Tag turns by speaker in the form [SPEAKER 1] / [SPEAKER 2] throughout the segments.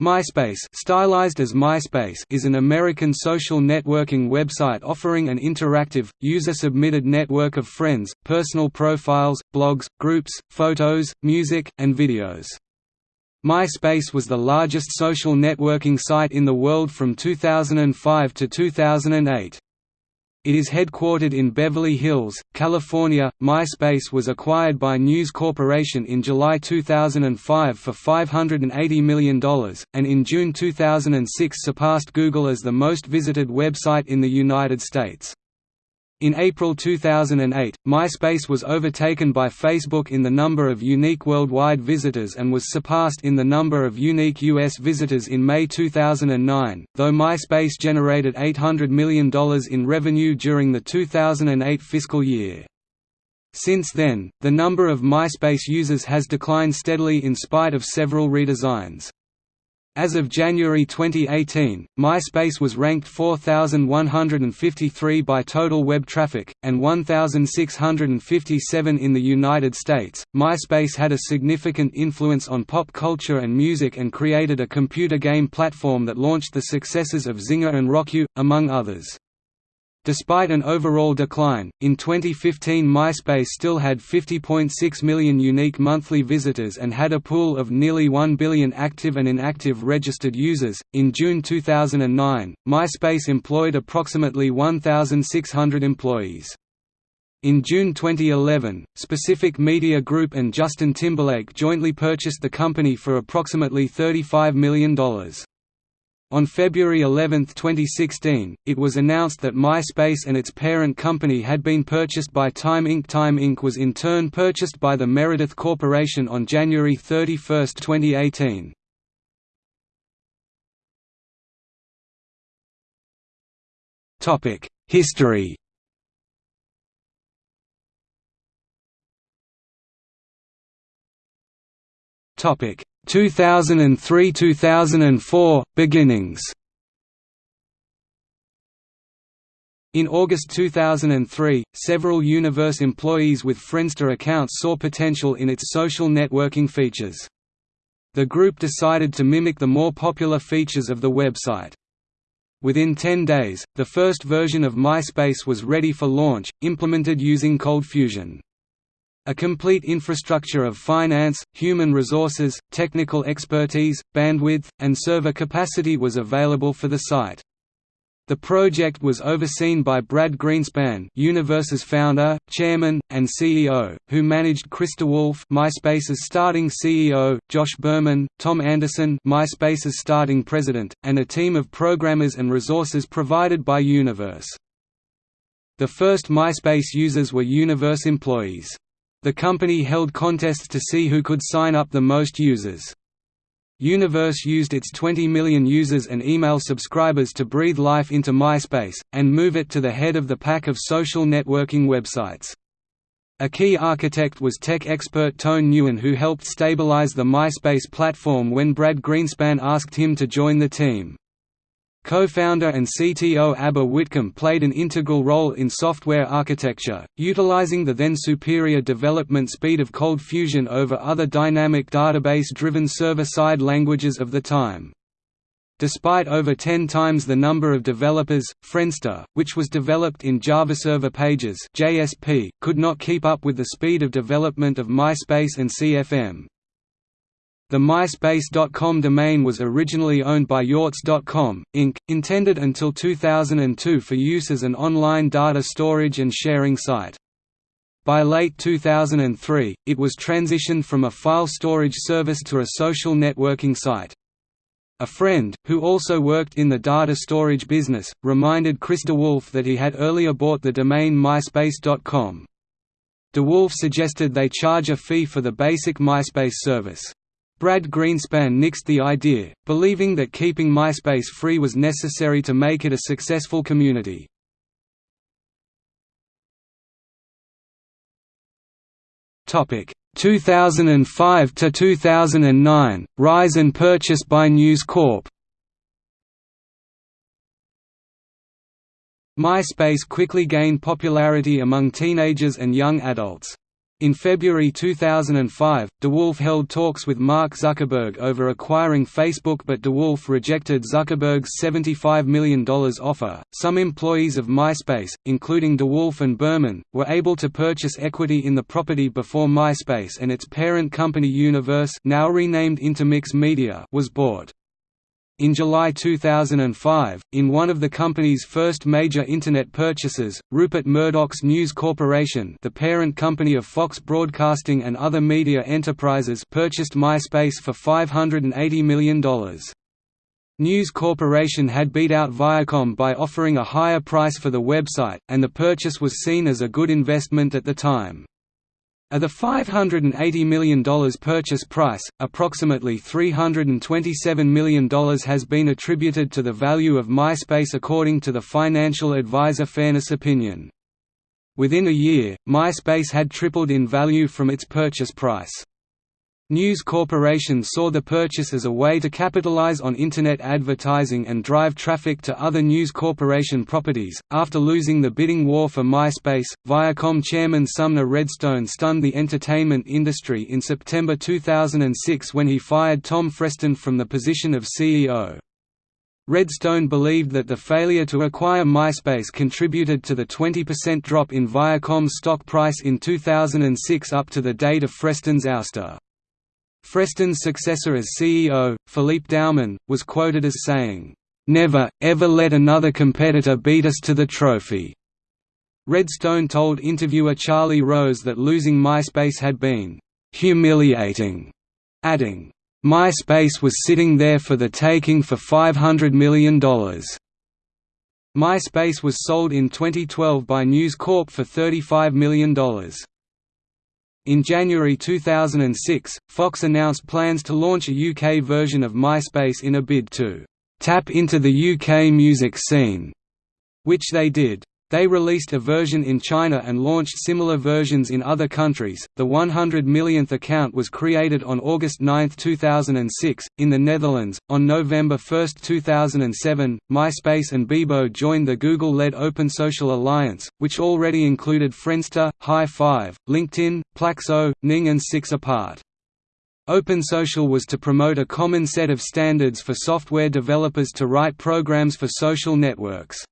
[SPEAKER 1] MySpace stylized as MySpace is an American social networking website offering an interactive, user-submitted network of friends, personal profiles, blogs, groups, photos, music, and videos. MySpace was the largest social networking site in the world from 2005 to 2008. It is headquartered in Beverly Hills, California. MySpace was acquired by News Corporation in July 2005 for $580 million, and in June 2006 surpassed Google as the most visited website in the United States. In April 2008, MySpace was overtaken by Facebook in the number of unique worldwide visitors and was surpassed in the number of unique U.S. visitors in May 2009, though MySpace generated $800 million in revenue during the 2008 fiscal year. Since then, the number of MySpace users has declined steadily in spite of several redesigns. As of January 2018, MySpace was ranked 4,153 by total web traffic, and 1,657 in the United States. MySpace had a significant influence on pop culture and music and created a computer game platform that launched the successes of Zynga and RockYou, among others. Despite an overall decline, in 2015 MySpace still had 50.6 million unique monthly visitors and had a pool of nearly 1 billion active and inactive registered users. In June 2009, MySpace employed approximately 1,600 employees. In June 2011, Specific Media Group and Justin Timberlake jointly purchased the company for approximately $35 million. On February 11, 2016, it was announced that MySpace and its parent company had been purchased by Time Inc. Time Inc. was in turn purchased by the Meredith Corporation on January 31, 2018. History 2003–2004 – Beginnings In August 2003, several Universe employees with Friendster accounts saw potential in its social networking features. The group decided to mimic the more popular features of the website. Within 10 days, the first version of MySpace was ready for launch, implemented using ColdFusion. A complete infrastructure of finance, human resources, technical expertise, bandwidth, and server capacity was available for the site. The project was overseen by Brad Greenspan Universe's founder, chairman, and CEO, who managed Chris Wolf, MySpace's starting CEO, Josh Berman, Tom Anderson MySpace's starting president, and a team of programmers and resources provided by Universe. The first MySpace users were Universe employees. The company held contests to see who could sign up the most users. Universe used its 20 million users and email subscribers to breathe life into MySpace, and move it to the head of the pack of social networking websites. A key architect was tech expert Toan Nguyen who helped stabilize the MySpace platform when Brad Greenspan asked him to join the team. Co-founder and CTO Aber Whitcomb played an integral role in software architecture, utilizing the then superior development speed of ColdFusion over other dynamic database-driven server-side languages of the time. Despite over 10 times the number of developers, Friendster, which was developed in Java Server Pages (JSP), could not keep up with the speed of development of MySpace and CFM. The MySpace.com domain was originally owned by YourZ.com, Inc., intended until 2002 for use as an online data storage and sharing site. By late 2003, it was transitioned from a file storage service to a social networking site. A friend, who also worked in the data storage business, reminded Chris DeWolfe that he had earlier bought the domain MySpace.com. DeWolfe suggested they charge a fee for the basic MySpace service. Brad Greenspan nixed the idea, believing that keeping MySpace free was necessary to make it a successful community. Topic 2005 to 2009 Rise and purchase by News Corp. MySpace quickly gained popularity among teenagers and young adults. In February 2005, DeWolfe held talks with Mark Zuckerberg over acquiring Facebook, but DeWolfe rejected Zuckerberg's $75 million offer. Some employees of MySpace, including DeWolfe and Berman, were able to purchase equity in the property before MySpace and its parent company Universe, now renamed Intermix Media, was bought. In July 2005, in one of the company's first major Internet purchases, Rupert Murdoch's News Corporation the parent company of Fox Broadcasting and other media enterprises purchased MySpace for $580 million. News Corporation had beat out Viacom by offering a higher price for the website, and the purchase was seen as a good investment at the time. Of the $580 million purchase price, approximately $327 million has been attributed to the value of MySpace according to the financial advisor Fairness Opinion. Within a year, MySpace had tripled in value from its purchase price. News Corporation saw the purchase as a way to capitalize on Internet advertising and drive traffic to other News Corporation properties. After losing the bidding war for MySpace, Viacom chairman Sumner Redstone stunned the entertainment industry in September 2006 when he fired Tom Freston from the position of CEO. Redstone believed that the failure to acquire MySpace contributed to the 20% drop in Viacom's stock price in 2006 up to the date of Freston's ouster. Freston's successor as CEO, Philippe Dauman, was quoted as saying, "'Never, ever let another competitor beat us to the trophy." Redstone told interviewer Charlie Rose that losing MySpace had been "'humiliating'", adding, "'MySpace was sitting there for the taking for $500 million'". MySpace was sold in 2012 by News Corp for $35 million. In January 2006, Fox announced plans to launch a UK version of MySpace in a bid to «tap into the UK music scene», which they did. They released a version in China and launched similar versions in other countries. The 100 millionth account was created on August 9, 2006, in the Netherlands. On November 1, 2007, MySpace and Bebo joined the Google led Open Social Alliance, which already included Friendster, Hi5, LinkedIn, Plaxo, Ning, and Six Apart. OpenSocial was to promote a common set of standards for software developers to write programs for social networks.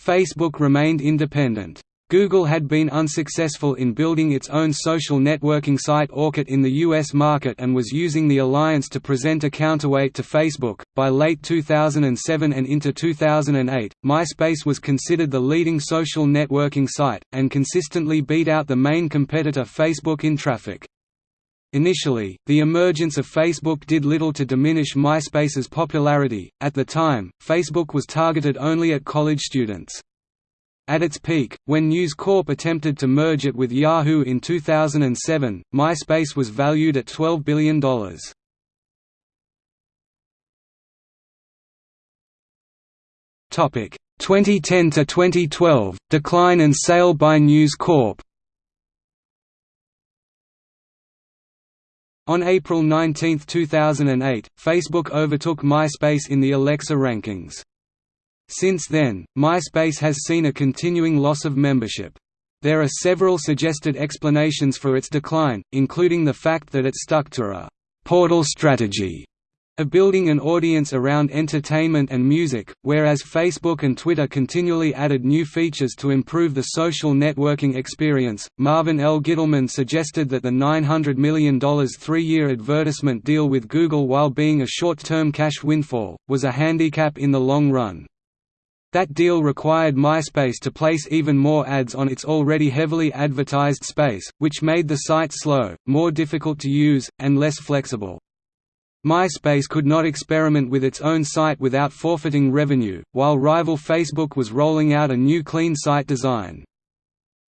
[SPEAKER 1] Facebook remained independent. Google had been unsuccessful in building its own social networking site Orkut in the US market and was using the alliance to present a counterweight to Facebook. By late 2007 and into 2008, MySpace was considered the leading social networking site, and consistently beat out the main competitor Facebook in traffic. Initially, the emergence of Facebook did little to diminish MySpace's popularity. At the time, Facebook was targeted only at college students. At its peak, when News Corp attempted to merge it with Yahoo in 2007, MySpace was valued at $12 billion. Topic 2010 to 2012 decline and sale by News Corp. On April 19, 2008, Facebook overtook MySpace in the Alexa rankings. Since then, MySpace has seen a continuing loss of membership. There are several suggested explanations for its decline, including the fact that it stuck to a «portal strategy» of building an audience around entertainment and music, whereas Facebook and Twitter continually added new features to improve the social networking experience. Marvin L. Gittleman suggested that the $900 million three year advertisement deal with Google, while being a short term cash windfall, was a handicap in the long run. That deal required MySpace to place even more ads on its already heavily advertised space, which made the site slow, more difficult to use, and less flexible. MySpace could not experiment with its own site without forfeiting revenue, while rival Facebook was rolling out a new clean site design.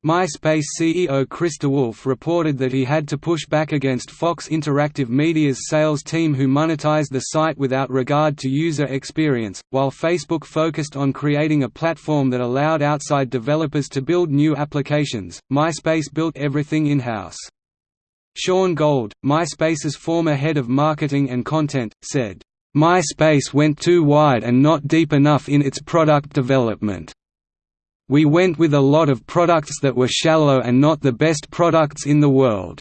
[SPEAKER 1] MySpace CEO Chris DeWolfe reported that he had to push back against Fox Interactive Media's sales team who monetized the site without regard to user experience, while Facebook focused on creating a platform that allowed outside developers to build new applications. MySpace built everything in-house. Shawn Gold, MySpace's former head of marketing and content, said, "...MySpace went too wide and not deep enough in its product development. "...we went with a lot of products that were shallow and not the best products in the world."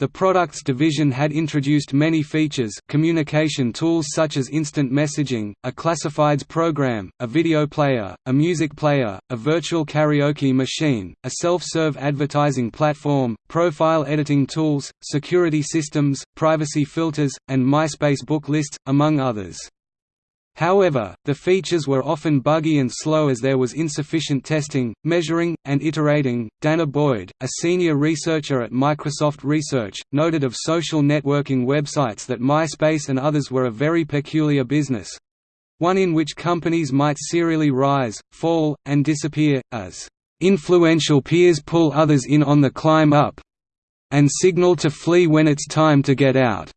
[SPEAKER 1] The products division had introduced many features communication tools such as instant messaging, a classifieds program, a video player, a music player, a virtual karaoke machine, a self-serve advertising platform, profile editing tools, security systems, privacy filters, and MySpace book lists, among others. However, the features were often buggy and slow as there was insufficient testing, measuring, and iterating. danah boyd, a senior researcher at Microsoft Research, noted of social networking websites that MySpace and others were a very peculiar business one in which companies might serially rise, fall, and disappear, as influential peers pull others in on the climb up and signal to flee when it's time to get out.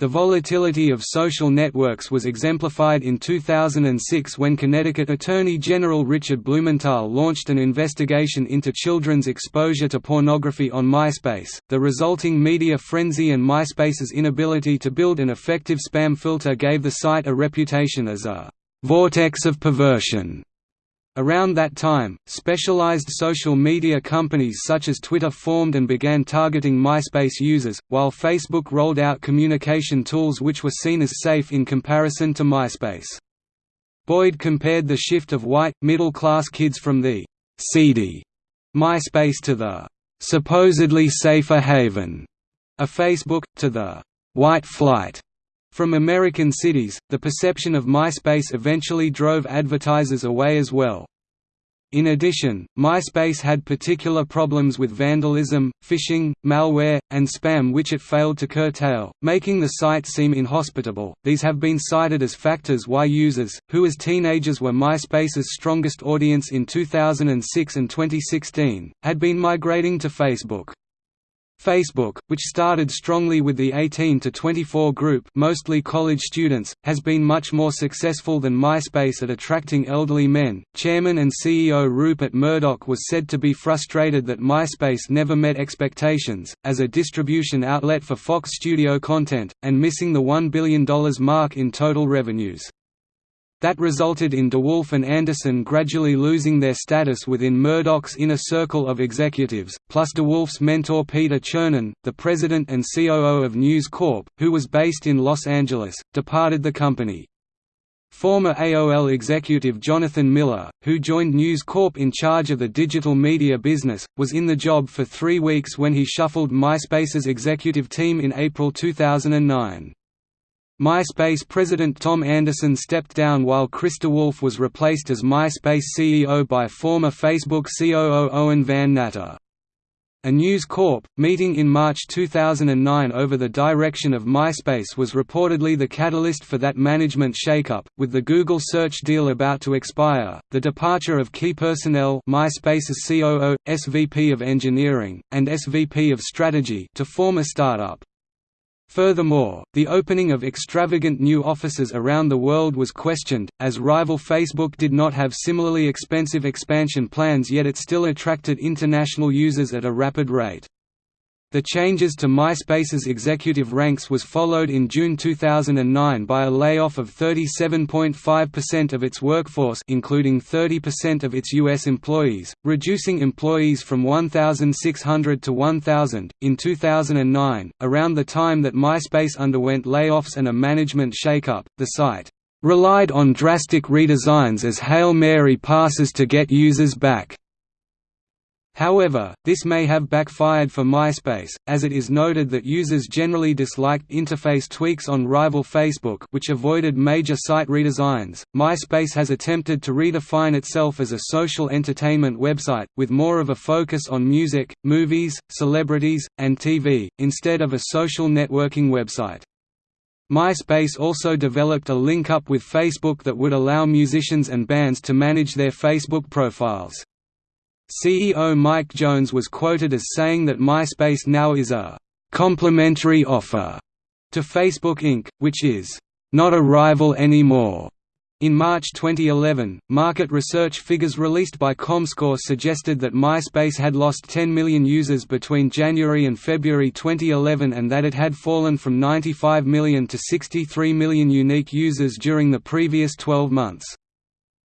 [SPEAKER 1] The volatility of social networks was exemplified in 2006 when Connecticut Attorney General Richard Blumenthal launched an investigation into children's exposure to pornography on MySpace. The resulting media frenzy and MySpace's inability to build an effective spam filter gave the site a reputation as a vortex of perversion. Around that time, specialized social media companies such as Twitter formed and began targeting MySpace users, while Facebook rolled out communication tools which were seen as safe in comparison to MySpace. Boyd compared the shift of white, middle-class kids from the «seedy» MySpace to the «supposedly safer haven» a Facebook, to the «white flight» From American cities, the perception of MySpace eventually drove advertisers away as well. In addition, MySpace had particular problems with vandalism, phishing, malware, and spam which it failed to curtail, making the site seem inhospitable. These have been cited as factors why users, who as teenagers were MySpace's strongest audience in 2006 and 2016, had been migrating to Facebook. Facebook, which started strongly with the 18 to 24 group mostly college students, has been much more successful than MySpace at attracting elderly men. Chairman and CEO Rupert Murdoch was said to be frustrated that MySpace never met expectations, as a distribution outlet for Fox studio content, and missing the $1 billion mark in total revenues. That resulted in DeWolfe and Anderson gradually losing their status within Murdoch's inner circle of executives, plus DeWolfe's mentor Peter Chernin, the president and COO of News Corp, who was based in Los Angeles, departed the company. Former AOL executive Jonathan Miller, who joined News Corp in charge of the digital media business, was in the job for three weeks when he shuffled MySpace's executive team in April 2009. MySpace president Tom Anderson stepped down while Chris DeWolfe was replaced as MySpace CEO by former Facebook COO Owen Van Natta. A News Corp. meeting in March 2009 over the direction of MySpace was reportedly the catalyst for that management shakeup, with the Google search deal about to expire, the departure of key personnel MySpace's COO, SVP of Engineering, and SVP of Strategy to form a startup. Furthermore, the opening of extravagant new offices around the world was questioned, as rival Facebook did not have similarly expensive expansion plans yet it still attracted international users at a rapid rate. The changes to MySpace's executive ranks was followed in June 2009 by a layoff of 37.5% of its workforce including 30% of its U.S. employees, reducing employees from 1,600 to 1,000. In 2009, around the time that MySpace underwent layoffs and a management shakeup, the site relied on drastic redesigns as Hail Mary passes to get users back. However, this may have backfired for MySpace, as it is noted that users generally disliked interface tweaks on rival Facebook which avoided major site redesigns. MySpace has attempted to redefine itself as a social entertainment website, with more of a focus on music, movies, celebrities, and TV, instead of a social networking website. MySpace also developed a link-up with Facebook that would allow musicians and bands to manage their Facebook profiles. CEO Mike Jones was quoted as saying that MySpace now is a «complementary offer» to Facebook Inc., which is «not a rival anymore». In March 2011, market research figures released by Comscore suggested that MySpace had lost 10 million users between January and February 2011 and that it had fallen from 95 million to 63 million unique users during the previous 12 months.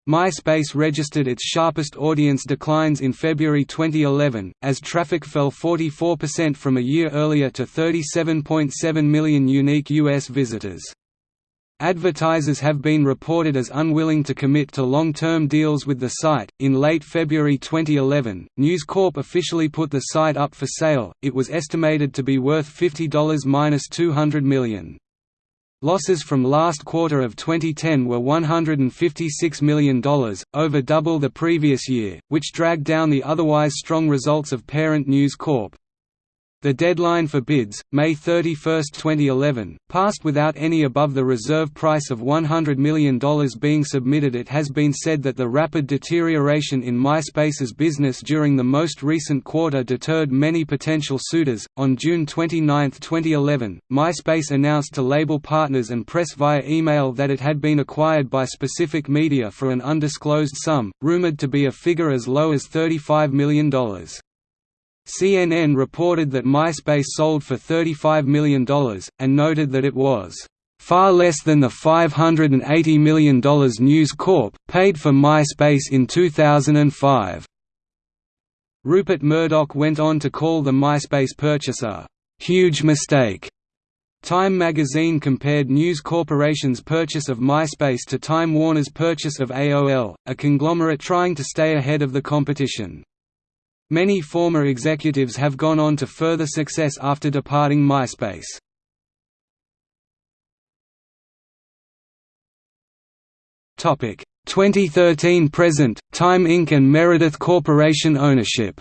[SPEAKER 1] MySpace registered its sharpest audience declines in February 2011, as traffic fell 44% from a year earlier to 37.7 million unique U.S. visitors. Advertisers have been reported as unwilling to commit to long-term deals with the site. In late February 2011, News Corp officially put the site up for sale. It was estimated to be worth $50-200 million. Losses from last quarter of 2010 were $156 million, over double the previous year, which dragged down the otherwise strong results of parent News Corp. The deadline for bids, May 31, 2011, passed without any above the reserve price of $100 million being submitted. It has been said that the rapid deterioration in MySpace's business during the most recent quarter deterred many potential suitors. On June 29, 2011, MySpace announced to label partners and press via email that it had been acquired by Specific Media for an undisclosed sum, rumored to be a figure as low as $35 million. CNN reported that MySpace sold for $35 million, and noted that it was far less than the $580 million News Corp. paid for MySpace in 2005. Rupert Murdoch went on to call the MySpace purchase a «huge mistake». Time magazine compared News Corporation's purchase of MySpace to Time Warner's purchase of AOL, a conglomerate trying to stay ahead of the competition. Many former executives have gone on to further success after departing MySpace. Topic 2013 present Time Inc and Meredith Corporation ownership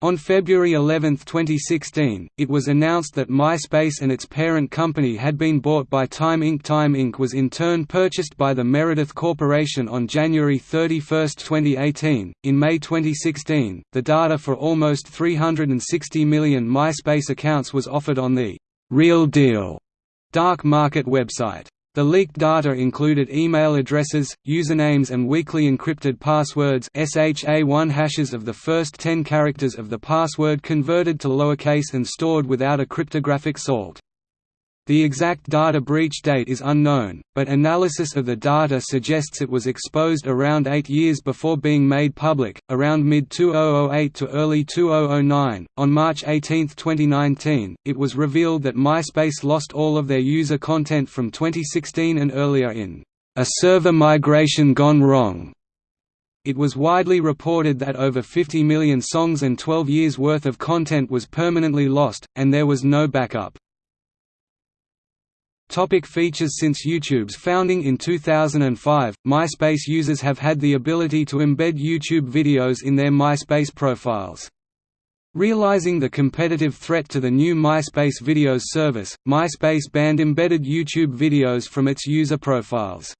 [SPEAKER 1] On February 11, 2016, it was announced that MySpace and its parent company had been bought by Time Inc. Time Inc. was in turn purchased by the Meredith Corporation on January 31, 2018. In May 2016, the data for almost 360 million MySpace accounts was offered on the Real Deal dark market website. The leaked data included email addresses, usernames and weakly encrypted passwords SHA-1 hashes of the first 10 characters of the password converted to lowercase and stored without a cryptographic salt. The exact data breach date is unknown, but analysis of the data suggests it was exposed around eight years before being made public, around mid 2008 to early 2009. On March 18, 2019, it was revealed that MySpace lost all of their user content from 2016 and earlier in a server migration gone wrong. It was widely reported that over 50 million songs and 12 years' worth of content was permanently lost, and there was no backup. Topic features Since YouTube's founding in 2005, MySpace users have had the ability to embed YouTube videos in their MySpace profiles. Realizing the competitive threat to the new MySpace Videos service, MySpace banned embedded YouTube videos from its user profiles.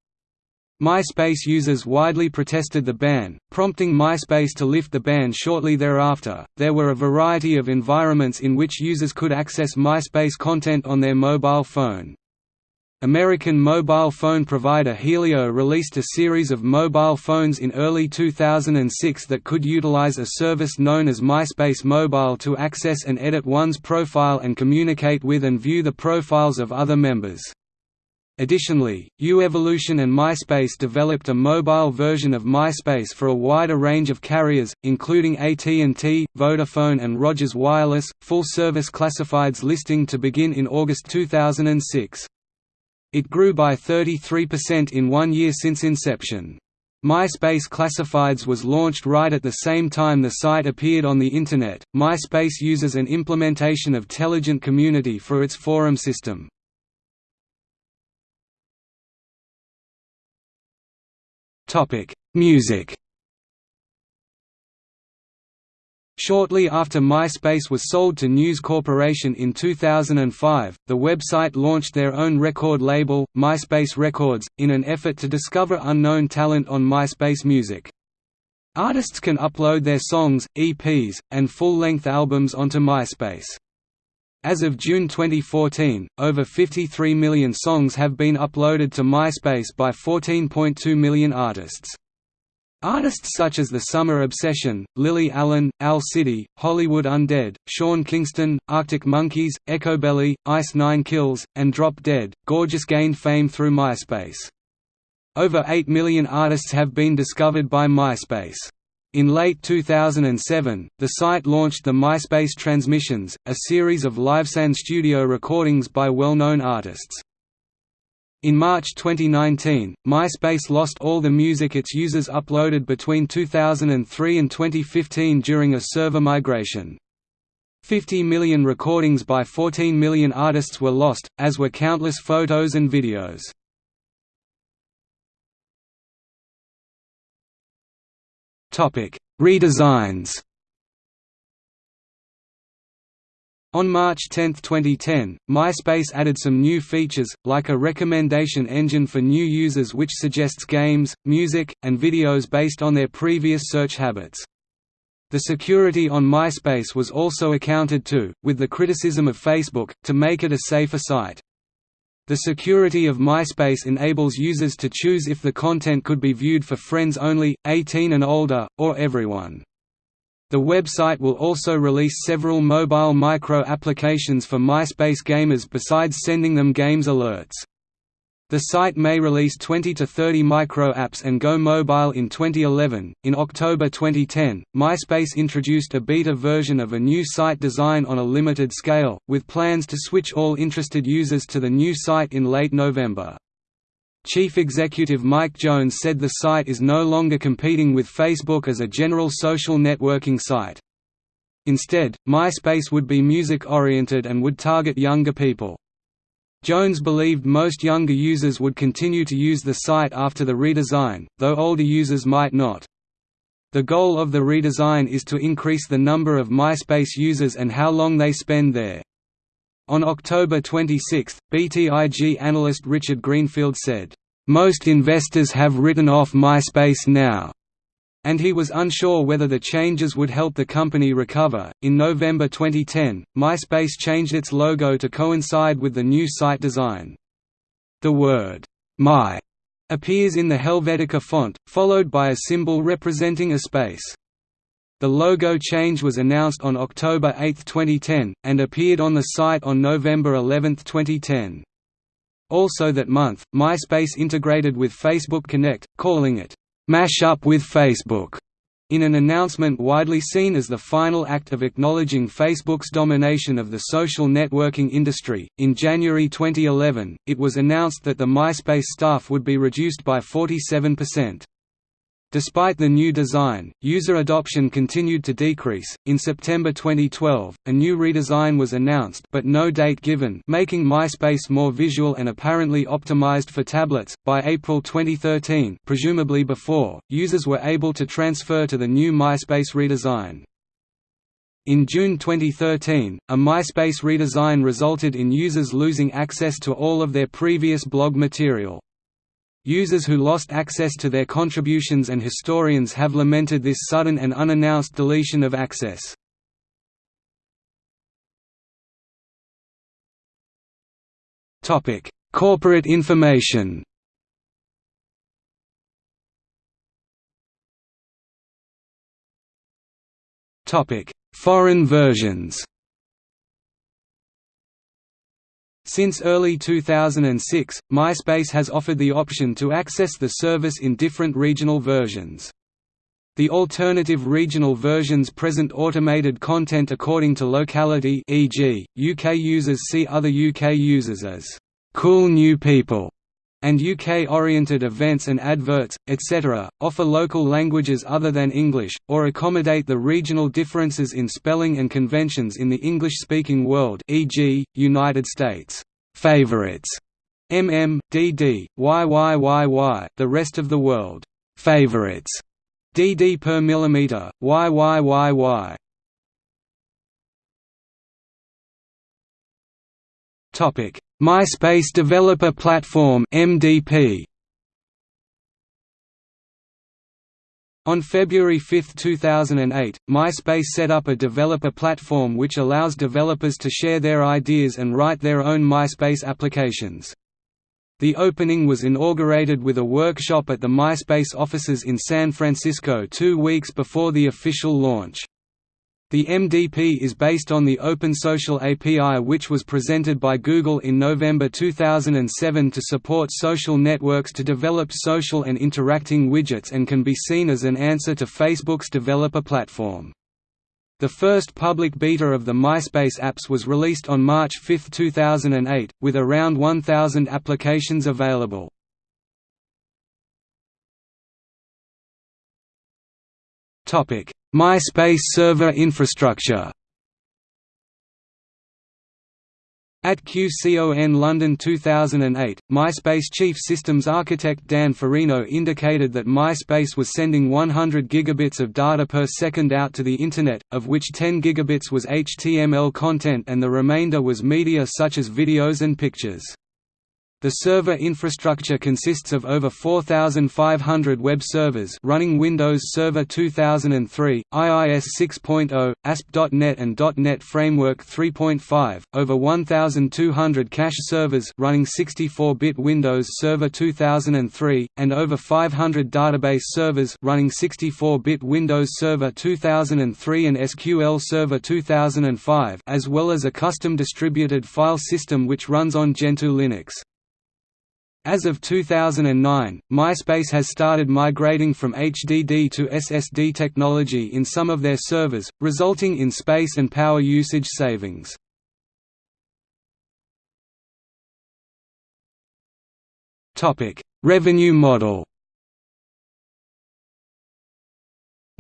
[SPEAKER 1] MySpace users widely protested the ban, prompting MySpace to lift the ban shortly thereafter. There were a variety of environments in which users could access MySpace content on their mobile phone. American mobile phone provider Helio released a series of mobile phones in early 2006 that could utilize a service known as MySpace Mobile to access and edit one's profile and communicate with and view the profiles of other members. Additionally, U-Evolution and MySpace developed a mobile version of MySpace for a wider range of carriers, including AT&T, Vodafone and Rogers Wireless. Full service classifieds listing to begin in August 2006. It grew by 33% in one year since inception. MySpace Classifieds was launched right at the same time the site appeared on the Internet. MySpace uses an implementation of Telligent Community for its forum system. Music Shortly after MySpace was sold to News Corporation in 2005, the website launched their own record label, MySpace Records, in an effort to discover unknown talent on MySpace Music. Artists can upload their songs, EPs, and full-length albums onto MySpace. As of June 2014, over 53 million songs have been uploaded to MySpace by 14.2 million artists. Artists such as The Summer Obsession, Lily Allen, Owl City, Hollywood Undead, Sean Kingston, Arctic Monkeys, Echobelly, Ice Nine Kills, and Drop Dead, Gorgeous gained fame through MySpace. Over 8 million artists have been discovered by MySpace. In late 2007, the site launched the MySpace Transmissions, a series of live-sound studio recordings by well-known artists. In March 2019, MySpace lost all the music its users uploaded between 2003 and 2015 during a server migration. 50 million recordings by 14 million artists were lost, as were countless photos and videos. Redesigns On March 10, 2010, MySpace added some new features, like a recommendation engine for new users which suggests games, music, and videos based on their previous search habits. The security on MySpace was also accounted to, with the criticism of Facebook, to make it a safer site. The security of MySpace enables users to choose if the content could be viewed for friends only, 18 and older, or everyone. The website will also release several mobile micro-applications for MySpace gamers besides sending them games alerts. The site may release 20 to 30 micro-apps and go mobile in 2011. In October 2010, MySpace introduced a beta version of a new site design on a limited scale, with plans to switch all interested users to the new site in late November. Chief Executive Mike Jones said the site is no longer competing with Facebook as a general social networking site. Instead, MySpace would be music-oriented and would target younger people. Jones believed most younger users would continue to use the site after the redesign, though older users might not. The goal of the redesign is to increase the number of MySpace users and how long they spend there. On October 26, BTIG analyst Richard Greenfield said, "...most investors have written off MySpace now." and he was unsure whether the changes would help the company recover. In November 2010, MySpace changed its logo to coincide with the new site design. The word My appears in the Helvetica font, followed by a symbol representing a space. The logo change was announced on October 8, 2010, and appeared on the site on November 11, 2010. Also that month, MySpace integrated with Facebook Connect, calling it, "'Mash Up with Facebook' In an announcement widely seen as the final act of acknowledging Facebook's domination of the social networking industry, in January 2011, it was announced that the MySpace staff would be reduced by 47%. Despite the new design, user adoption continued to decrease. In September 2012, a new redesign was announced but no date given, making MySpace more visual and apparently optimized for tablets. By April 2013, presumably before, users were able to transfer to the new MySpace redesign. In June 2013, a MySpace redesign resulted in users losing access to all of their previous blog material. Users who lost access to their contributions and historians have lamented this sudden and unannounced deletion of access. Corporate information Foreign versions Since early 2006, MySpace has offered the option to access the service in different regional versions. The alternative regional versions present automated content according to locality e.g., UK users see other UK users as «cool new people» and UK-oriented events and adverts, etc., offer local languages other than English, or accommodate the regional differences in spelling and conventions in the English-speaking world e.g., United States. Favorites mm, dd, yyyy, the rest of the world. Favorites dd per millimeter, yyyy. Topic MySpace Developer Platform (MDP). On February 5, 2008, MySpace set up a developer platform which allows developers to share their ideas and write their own MySpace applications. The opening was inaugurated with a workshop at the MySpace offices in San Francisco two weeks before the official launch. The MDP is based on the Open Social API which was presented by Google in November 2007 to support social networks to develop social and interacting widgets and can be seen as an answer to Facebook's developer platform. The first public beta of the MySpace apps was released on March 5, 2008, with around 1,000 applications available. Topic: MySpace server infrastructure At QCON London 2008, MySpace chief systems architect Dan Farino indicated that MySpace was sending 100 gigabits of data per second out to the Internet, of which 10 gigabits was HTML content and the remainder was media such as videos and pictures. The server infrastructure consists of over 4,500 web servers running Windows Server 2003, IIS 6.0, ASP.NET and .NET Framework 3.5, over 1,200 cache servers running 64-bit Windows Server 2003, and over 500 database servers running 64-bit Windows Server 2003 and SQL Server 2005 as well as a custom distributed file system which runs on Gentoo Linux. As of 2009, MySpace has started migrating from HDD to SSD technology in some of their servers, resulting in space and power usage savings. Revenue model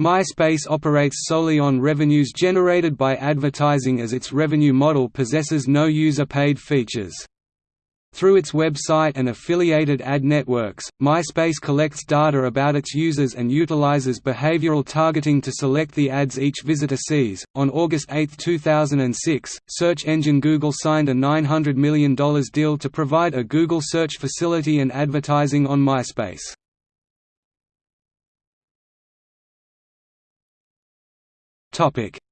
[SPEAKER 1] MySpace operates solely on revenues generated by advertising as its revenue model possesses no user-paid features. Through its website and affiliated ad networks, MySpace collects data about its users and utilizes behavioral targeting to select the ads each visitor sees. On August 8, 2006, search engine Google signed a $900 million deal to provide a Google search facility and advertising on MySpace.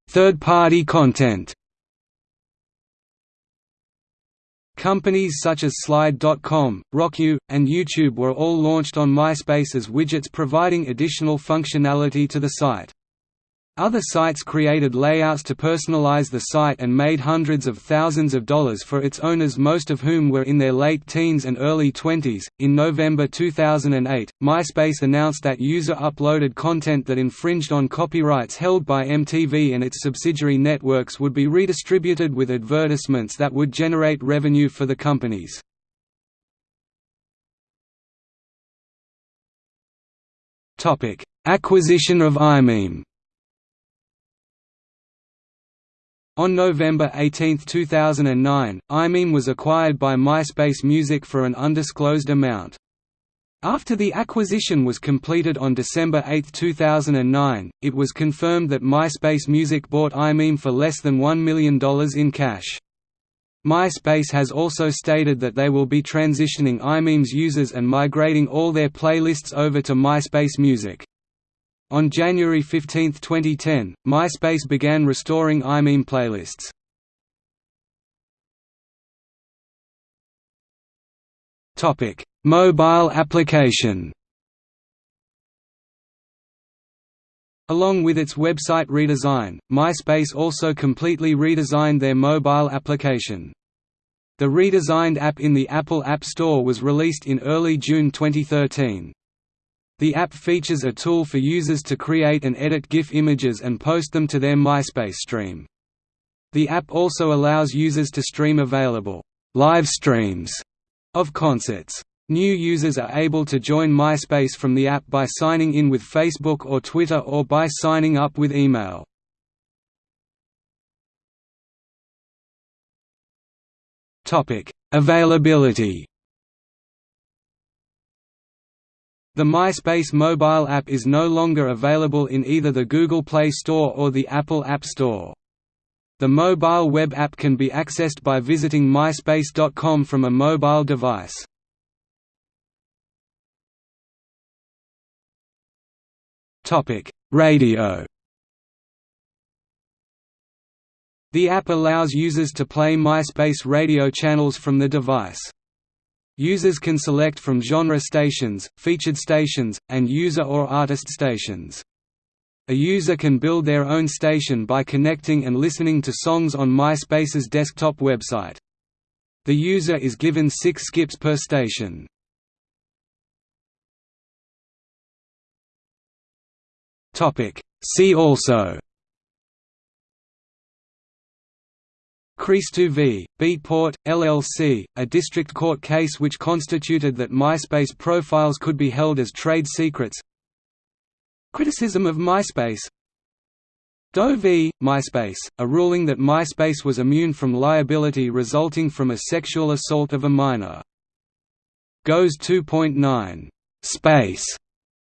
[SPEAKER 1] Third-party content Companies such as Slide.com, RockYou, and YouTube were all launched on MySpace as widgets providing additional functionality to the site. Other sites created layouts to personalize the site and made hundreds of thousands of dollars for its owners, most of whom were in their late teens and early 20s. In November 2008, MySpace announced that user uploaded content that infringed on copyrights held by MTV and its subsidiary networks would be redistributed with advertisements that would generate revenue for the companies. Acquisition of iMeme On November 18, 2009, iMeme was acquired by MySpace Music for an undisclosed amount. After the acquisition was completed on December 8, 2009, it was confirmed that MySpace Music bought iMeme for less than $1 million in cash. MySpace has also stated that they will be transitioning iMeme's users and migrating all their playlists over to MySpace Music. On January 15, 2010, MySpace began restoring iMeme playlists. Topic: Mobile application. Along with its website redesign, MySpace also completely redesigned their mobile application. The redesigned app in the Apple App Store was released in early June 2013. The app features a tool for users to create and edit GIF images and post them to their MySpace stream. The app also allows users to stream available live streams of concerts. New users are able to join MySpace from the app by signing in with Facebook or Twitter or by signing up with email. Availability The MySpace mobile app is no longer available in either the Google Play Store or the Apple App Store. The mobile web app can be accessed by visiting myspace.com from a mobile device. Topic: Radio The app allows users to play MySpace radio channels from the device. Users can select from genre stations, featured stations, and user or artist stations. A user can build their own station by connecting and listening to songs on MySpace's desktop website. The user is given six skips per station. See also Christou v. Beatport, LLC, a district court case which constituted that MySpace profiles could be held as trade secrets Criticism of MySpace Doe v. MySpace, a ruling that MySpace was immune from liability resulting from a sexual assault of a minor. gOS 2.9 Space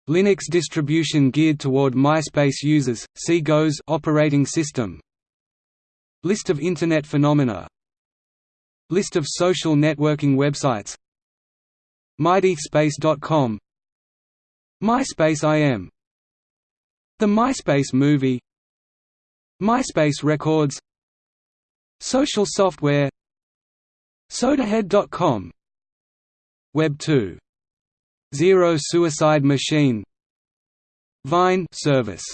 [SPEAKER 1] Linux distribution geared toward MySpace users. See gOS operating system. List of Internet phenomena. List of social networking websites. MySpace.com MySpace IM the MySpace Movie. MySpace Records. Social Software. Sodahead.com Web 2. Zero Suicide Machine. Vine service